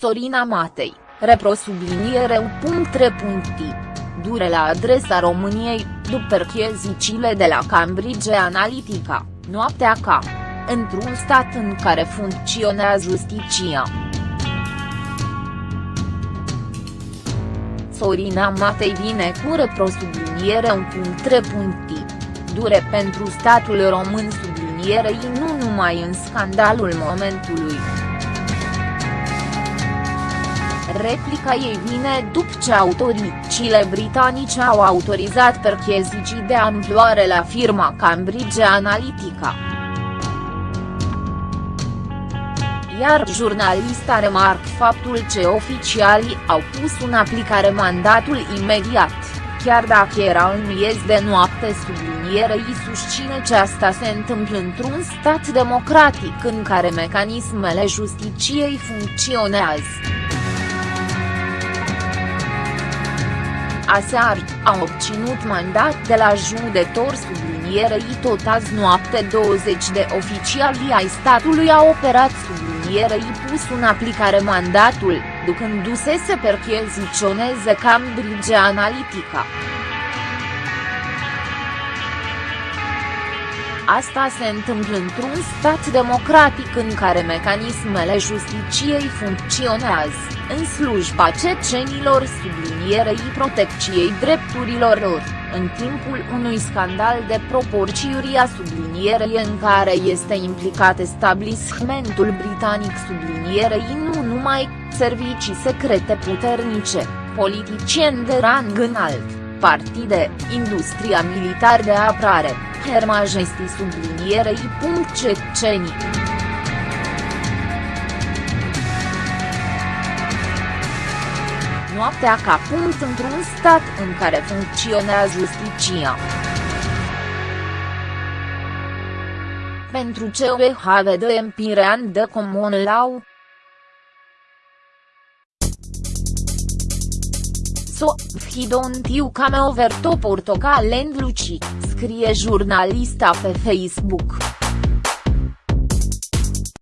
Sorina Matei, repro subliniereu punct Dure la adresa României, după perchezicile de la Cambridge Analytica, noaptea ca. Într-un stat în care funcționează justiția. Sorina Matei vine cu reprosubliniere un punct Dure pentru statul român sublinierei nu numai în scandalul momentului. Replica ei vine după ce autoricile britanice au autorizat perchezicii de amploare la firma Cambridge Analytica. Iar jurnalista remarc faptul ce oficialii au pus în aplicare mandatul imediat, chiar dacă era în miez de noapte sublinierei susține ce asta se întâmplă într-un stat democratic în care mecanismele justiciei funcționează. Aseară, a obținut mandat de la judecător sublinierei tot azi noapte 20 de oficiali ai statului au operat sublinierei pus în aplicare mandatul, ducându-se să percheziționeze Cambridge Analytica. Asta se întâmplă într-un stat democratic în care mecanismele justiciei funcționează, în slujba cecenilor sublinierei protecției drepturilor lor, în timpul unui scandal de proporții a sublinierei în care este implicat establishmentul britanic sublinierei nu numai, servicii secrete puternice, politicieni de rang înalt, partide, industria militar de apărare, Her Majesty sublinierei. Cecenii. Noaptea ca punct într-un stat în care funcționează justiția. Pentru ce OHVD Empirean de Common Law, So, he don't you come over to Portocal and Luci, scrie jurnalista pe Facebook.